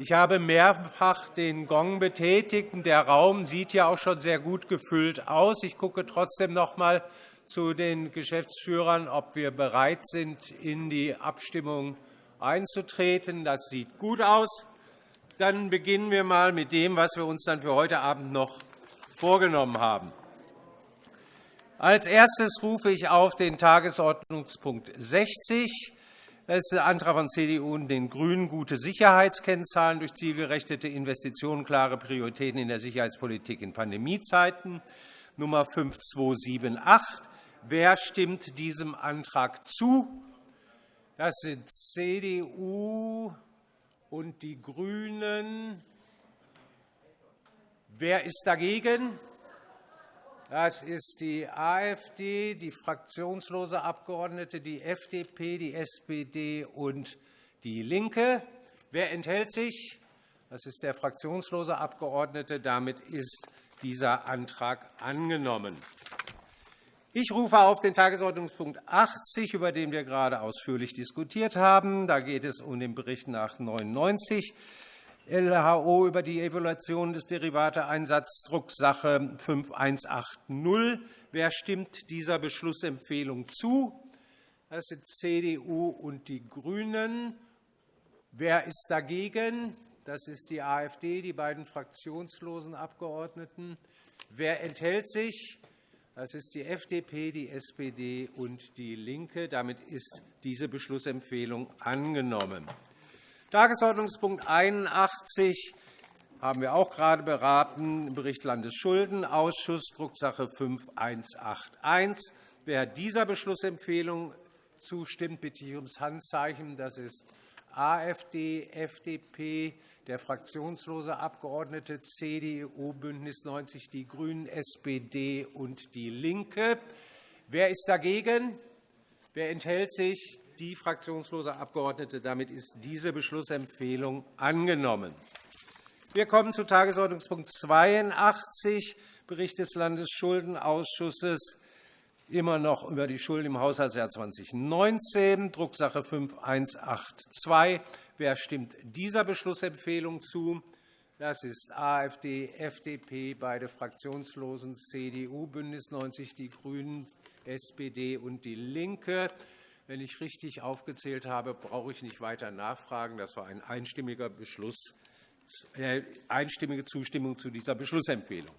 Ich habe mehrfach den Gong betätigt. Der Raum sieht ja auch schon sehr gut gefüllt aus. Ich gucke trotzdem noch einmal zu den Geschäftsführern, ob wir bereit sind, in die Abstimmung einzutreten. Das sieht gut aus. Dann beginnen wir einmal mit dem, was wir uns dann für heute Abend noch vorgenommen haben. Als erstes rufe ich auf den Tagesordnungspunkt 60 das ist der Antrag von CDU und den GRÜNEN, gute Sicherheitskennzahlen durch zielgerechtete Investitionen, klare Prioritäten in der Sicherheitspolitik in Pandemiezeiten, Nummer 5278. Wer stimmt diesem Antrag zu? Das sind CDU und die GRÜNEN. Wer ist dagegen? Das ist die AfD, die fraktionslose Abgeordnete, die FDP, die SPD und DIE LINKE. Wer enthält sich? Das ist der fraktionslose Abgeordnete. Damit ist dieser Antrag angenommen. Ich rufe auf den Tagesordnungspunkt 80, über den wir gerade ausführlich diskutiert haben. Da geht es um den Bericht nach 99 LHO über die Evaluation des Derivateeinsatzes Drucksache 5180. Wer stimmt dieser Beschlussempfehlung zu? Das sind CDU und die GRÜNEN. Wer ist dagegen? Das ist die AfD, die beiden fraktionslosen Abgeordneten. Wer enthält sich? Das ist die FDP, die SPD und DIE LINKE. Damit ist diese Beschlussempfehlung angenommen. Tagesordnungspunkt 81 haben wir auch gerade beraten, Bericht Landesschuldenausschuss, Drucksache 5181. Wer dieser Beschlussempfehlung zustimmt, bitte ich ums Handzeichen. Das ist AfD, FDP, der fraktionslose Abgeordnete CDU, BÜNDNIS 90 die GRÜNEN, SPD und DIE LINKE. Wer ist dagegen? Wer enthält sich? Die fraktionslose Abgeordnete. Damit ist diese Beschlussempfehlung angenommen. Wir kommen zu Tagesordnungspunkt 82, Bericht des Landesschuldenausschusses, immer noch über die Schulden im Haushaltsjahr 2019, Drucksache 5182. Wer stimmt dieser Beschlussempfehlung zu? Das ist AfD, FDP, beide Fraktionslosen, CDU, BÜNDNIS 90 die GRÜNEN, SPD und DIE LINKE. Wenn ich richtig aufgezählt habe, brauche ich nicht weiter nachfragen. Das war ein einstimmiger Beschluss, äh, einstimmige Zustimmung zu dieser Beschlussempfehlung.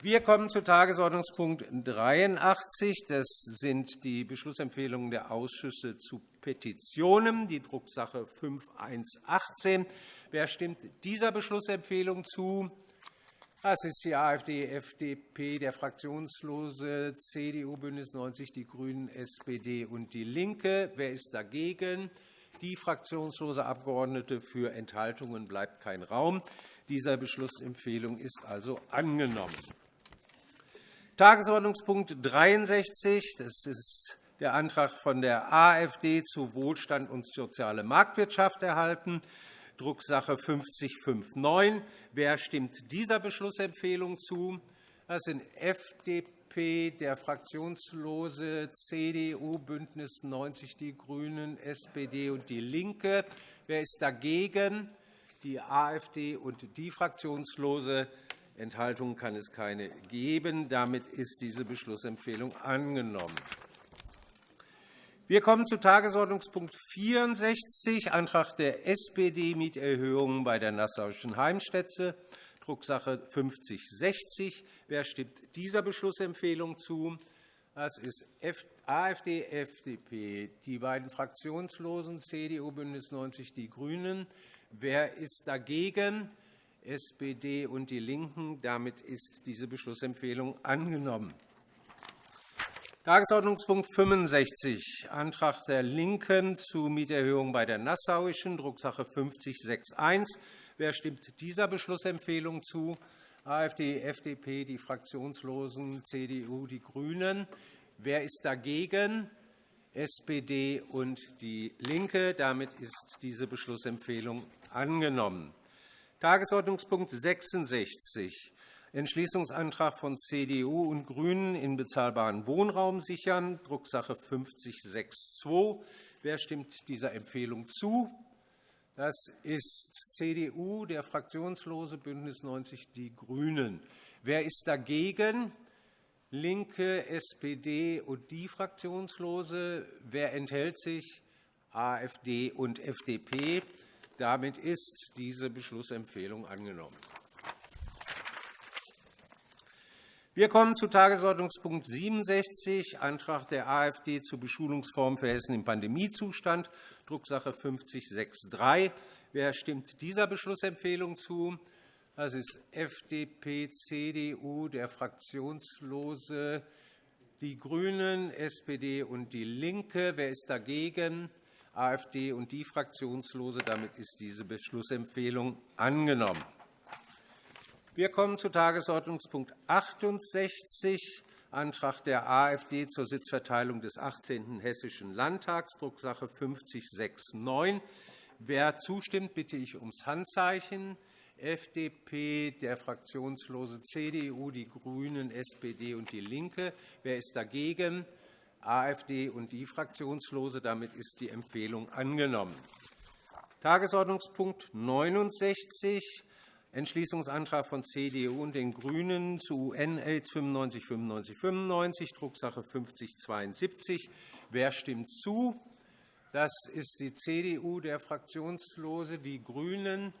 Wir kommen zu Tagesordnungspunkt 83. Das sind die Beschlussempfehlungen der Ausschüsse zu Petitionen, die Drucksache 5118. Wer stimmt dieser Beschlussempfehlung zu? Das ist die AfD, FDP, der fraktionslose CDU, BÜNDNIS 90 die GRÜNEN, SPD und DIE LINKE. Wer ist dagegen? Die fraktionslose Abgeordnete. Für Enthaltungen bleibt kein Raum. Diese Beschlussempfehlung ist also angenommen. Tagesordnungspunkt 63. Das ist der Antrag von der AfD zu Wohlstand und soziale Marktwirtschaft erhalten. Drucksache 5059. Wer stimmt dieser Beschlussempfehlung zu? Das sind FDP, der fraktionslose CDU, BÜNDNIS 90 die GRÜNEN, SPD und DIE LINKE. Wer ist dagegen? Die AfD und die fraktionslose Enthaltungen kann es keine geben. Damit ist diese Beschlussempfehlung angenommen. Wir kommen zu Tagesordnungspunkt 64, Antrag der SPD, Mieterhöhungen bei der Nassauischen Heimstätte, Drucksache 5060. Wer stimmt dieser Beschlussempfehlung zu? Das ist AfD, FDP, die beiden Fraktionslosen CDU, BÜNDNIS 90 die GRÜNEN. Wer ist dagegen? SPD und DIE LINKEN. Damit ist diese Beschlussempfehlung angenommen. Tagesordnungspunkt 65, Antrag der LINKEN zu Mieterhöhung bei der Nassauischen, Drucksache 5061. Wer stimmt dieser Beschlussempfehlung zu? AfD, FDP, die Fraktionslosen, CDU, die GRÜNEN. Wer ist dagegen? SPD und DIE LINKE. Damit ist diese Beschlussempfehlung angenommen. Tagesordnungspunkt 66, Entschließungsantrag von CDU und GRÜNEN in bezahlbaren Wohnraum sichern, Drucksache 5062. Wer stimmt dieser Empfehlung zu? Das ist CDU, der Fraktionslose, BÜNDNIS 90 die GRÜNEN. Wer ist dagegen? LINKE, SPD und die Fraktionslose. Wer enthält sich? AfD und FDP. Damit ist diese Beschlussempfehlung angenommen. Wir kommen zu Tagesordnungspunkt 67, Antrag der AfD zur Beschulungsform für Hessen im Pandemiezustand, Drucksache 5063. Wer stimmt dieser Beschlussempfehlung zu? Das ist FDP, CDU, der Fraktionslose, die GRÜNEN, SPD und DIE LINKE. Wer ist dagegen? AfD und die Fraktionslose. Damit ist diese Beschlussempfehlung angenommen. Wir kommen zu Tagesordnungspunkt 68, Antrag der AfD zur Sitzverteilung des 18. Hessischen Landtags, Drucksache 5069. Wer zustimmt, bitte ich ums Handzeichen. FDP, der fraktionslose CDU, die GRÜNEN, SPD und DIE LINKE. Wer ist dagegen? AfD und die Fraktionslose. Damit ist die Empfehlung angenommen. Tagesordnungspunkt 69, Entschließungsantrag von CDU und den GRÜNEN zu UN-AIDS 95-95-95, Drucksache 5072. Wer stimmt zu? Das ist die CDU, der Fraktionslose, die GRÜNEN.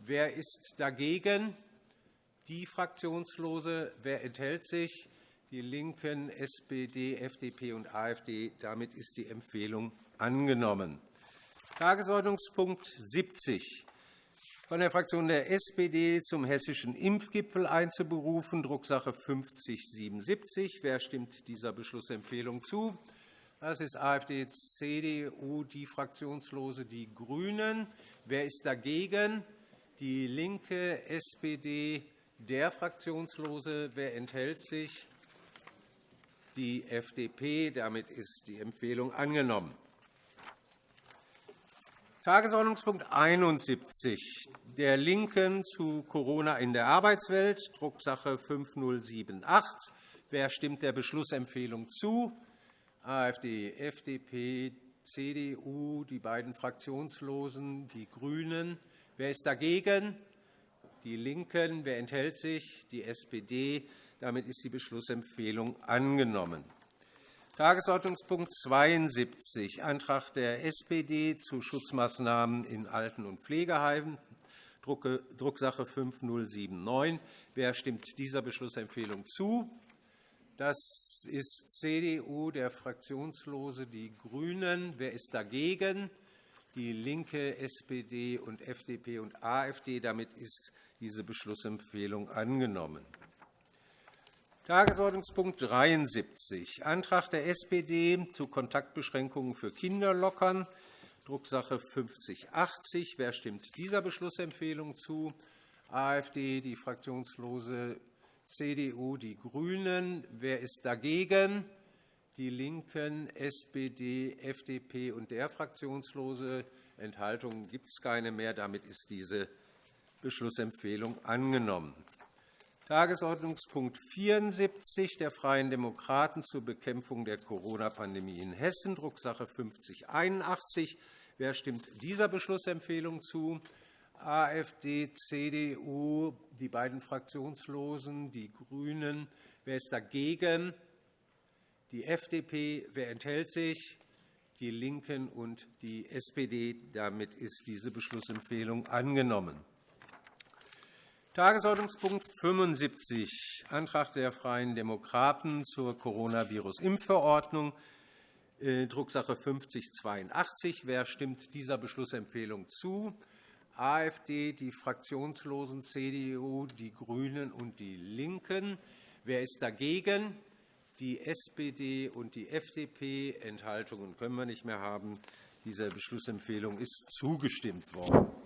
Wer ist dagegen? Die Fraktionslose. Wer enthält sich? Die LINKEN, SPD, FDP und AfD. Damit ist die Empfehlung angenommen. Tagesordnungspunkt 70 von der Fraktion der SPD zum Hessischen Impfgipfel einzuberufen, Drucksache 5077. Wer stimmt dieser Beschlussempfehlung zu? Das ist AfD, CDU, die Fraktionslose, die GRÜNEN. Wer ist dagegen? DIE LINKE, SPD, der Fraktionslose. Wer enthält sich? Die FDP. Damit ist die Empfehlung angenommen. Tagesordnungspunkt 71 der LINKEN zu Corona in der Arbeitswelt, Drucksache 5078. Wer stimmt der Beschlussempfehlung zu? AfD, FDP, CDU, die beiden Fraktionslosen, die GRÜNEN. Wer ist dagegen? Die LINKEN. Wer enthält sich? Die SPD. Damit ist die Beschlussempfehlung angenommen. Tagesordnungspunkt 72, Antrag der SPD zu Schutzmaßnahmen in Alten- und Pflegeheimen, Drucksache 5079. Wer stimmt dieser Beschlussempfehlung zu? Das ist CDU, der Fraktionslose, die GRÜNEN. Wer ist dagegen? DIE LINKE, SPD, und FDP und AfD. Damit ist diese Beschlussempfehlung angenommen. Tagesordnungspunkt 73, Antrag der SPD zu Kontaktbeschränkungen für Kinder lockern, Drucksache 5080. Wer stimmt dieser Beschlussempfehlung zu? AfD, die fraktionslose CDU, die GRÜNEN. Wer ist dagegen? Die LINKEN, SPD, FDP und der Fraktionslose. Enthaltungen gibt es keine mehr. Damit ist diese Beschlussempfehlung angenommen. Tagesordnungspunkt 74 der Freien Demokraten zur Bekämpfung der Corona-Pandemie in Hessen, Drucksache 5081. Wer stimmt dieser Beschlussempfehlung zu? AfD, CDU, die beiden Fraktionslosen, die GRÜNEN. Wer ist dagegen? Die FDP. Wer enthält sich? Die LINKEN und die SPD. Damit ist diese Beschlussempfehlung angenommen. Tagesordnungspunkt 75, Antrag der Freien Demokraten zur Coronavirus-Impfverordnung, äh, Drucksache 5082. Wer stimmt dieser Beschlussempfehlung zu? AfD, die Fraktionslosen, CDU, die GRÜNEN und die LINKEN. Wer ist dagegen? Die SPD und die FDP. Enthaltungen können wir nicht mehr haben. Dieser Beschlussempfehlung ist zugestimmt worden.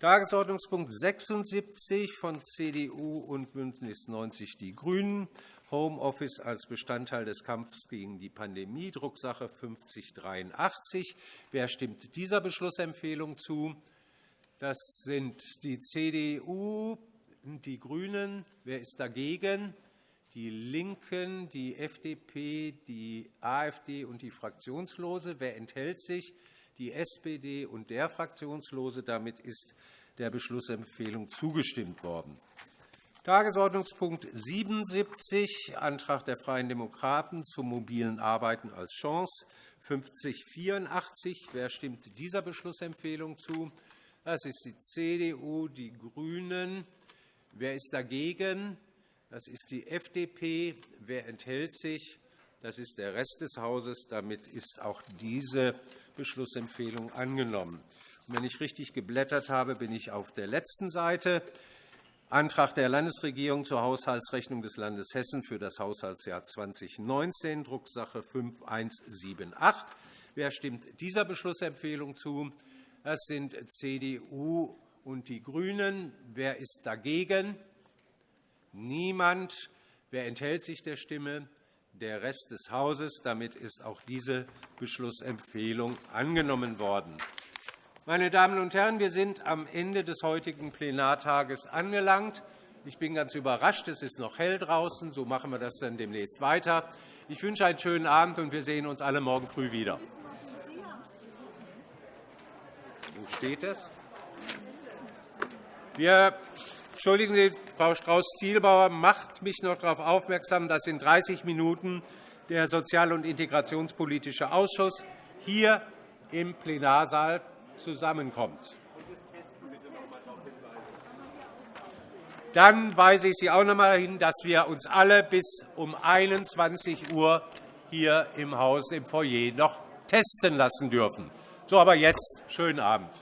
Tagesordnungspunkt 76 von CDU und BÜNDNIS 90 die GRÜNEN, Homeoffice als Bestandteil des Kampfes gegen die Pandemie, Drucksache 5083. Wer stimmt dieser Beschlussempfehlung zu? Das sind die CDU, und die GRÜNEN. Wer ist dagegen? Die LINKEN, die FDP, die AfD und die Fraktionslose. Wer enthält sich? Die SPD und der Fraktionslose. Damit ist der Beschlussempfehlung zugestimmt worden. Tagesordnungspunkt 77, Antrag der Freien Demokraten zum mobilen Arbeiten als Chance, 5084. Wer stimmt dieser Beschlussempfehlung zu? Das ist die CDU, die GRÜNEN. Wer ist dagegen? Das ist die FDP. Wer enthält sich? Das ist der Rest des Hauses. Damit ist auch diese Beschlussempfehlung angenommen. wenn ich richtig geblättert habe, bin ich auf der letzten Seite. Antrag der Landesregierung zur Haushaltsrechnung des Landes Hessen für das Haushaltsjahr 2019, Drucksache 5178. Wer stimmt dieser Beschlussempfehlung zu? Das sind CDU und die GRÜNEN. Wer ist dagegen? Niemand. Wer enthält sich der Stimme? Der Rest des Hauses. Damit ist auch diese Beschlussempfehlung angenommen worden. Meine Damen und Herren, wir sind am Ende des heutigen Plenartages angelangt. Ich bin ganz überrascht. Es ist noch hell draußen. So machen wir das dann demnächst weiter. Ich wünsche einen schönen Abend, und wir sehen uns alle morgen früh wieder. Wo steht es? Wir Entschuldigen Sie, Frau Strauß-Zielbauer macht mich noch darauf aufmerksam, dass in 30 Minuten der Sozial- und Integrationspolitische Ausschuss hier im Plenarsaal zusammenkommt. Dann weise ich Sie auch noch einmal hin, dass wir uns alle bis um 21 Uhr hier im Haus im Foyer noch testen lassen dürfen. So, aber jetzt schönen Abend.